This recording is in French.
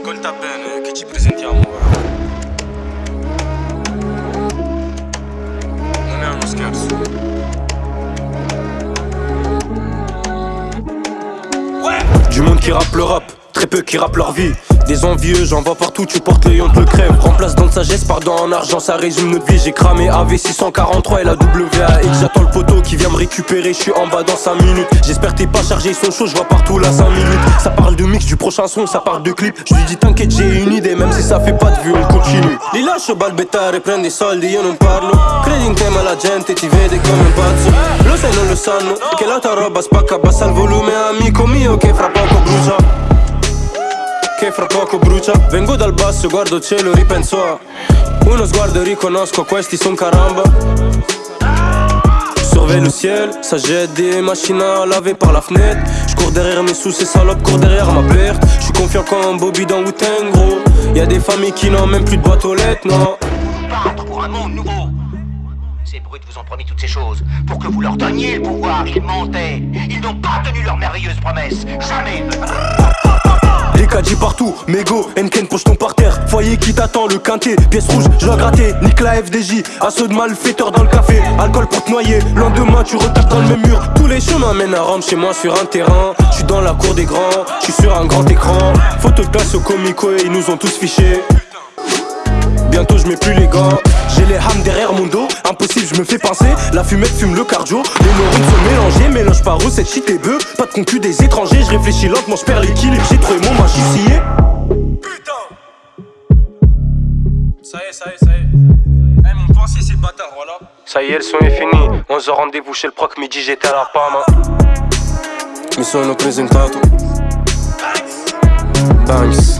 Ascolta bene che ci presentiamo ora. Non è uno scherzo. Du monde qui rappe le rap, très peu qui rappe leur vie des envieux, j'en vois partout, tu portes les te le crève. Remplace dans de sagesse, pardon en argent, ça résume notre vie. J'ai cramé AV643 et la WAX. J'attends le poteau qui vient me récupérer, je suis en bas dans 5 minutes. J'espère t'es pas chargé, ils sont chauds, je vois partout là 5 minutes. Ça parle de mix du prochain son, ça parle de clip. Je lui dis t'inquiète, j'ai une idée, même si ça fait pas de vue, on continue. Li lascio balbettare, prendi soldi, io non parlo. Credi in te ma la gente ti vede come un pazzo. Lo sai, non lo sanno, che la tua roba spacca, abbassa il volume, amico mio, che fra che fra poco brucia Vengo dal basso, guardo cielo, ripenso a Uno sguardo riconosco, questi son caramba Surveille le ciel, ça jette des machines à laver par la fenêtre Je cours derrière mes sous, ces salopes courent derrière ma perte Je suis confiant comme Bobby dans wu gros Y'a des familles qui n'ont même plus de boîte aux lettres, non pour un monde nouveau ces brutes vous ont promis toutes ces choses pour que vous leur donniez le pouvoir. Ils mentaient. Ils n'ont pas tenu leurs merveilleuses promesses. Jamais. Dit partout, mégo, Enken poche ton par terre Foyer qui t'attend, le quintet, pièce rouge, je dois gratter. Nique la FDJ, assaut de malfaiteurs dans le café. Alcool pour te noyer, lendemain tu retapes dans le même mur. Tous les chemins mènent à Rome chez moi sur un terrain. Je suis dans la cour des grands, je suis sur un grand écran. Photo de place au comico et ils nous ont tous fichés. Bientôt je mets plus les gants. J'ai les hames derrière mon dos. Impossible je me fais pincer. La fumette fume le cardio. Les neurones sont mélangés. Mélange par où cette shit est bœuf Pas de concu des étrangers. Je réfléchis lentement je perds l'équilibre. J'ai trouvé mon Pensée c'est bâtard voilà. Ça y est le son est fini. On se rendez-vous chez le proc midi j'étais à la Pama Mi sono presentato Banks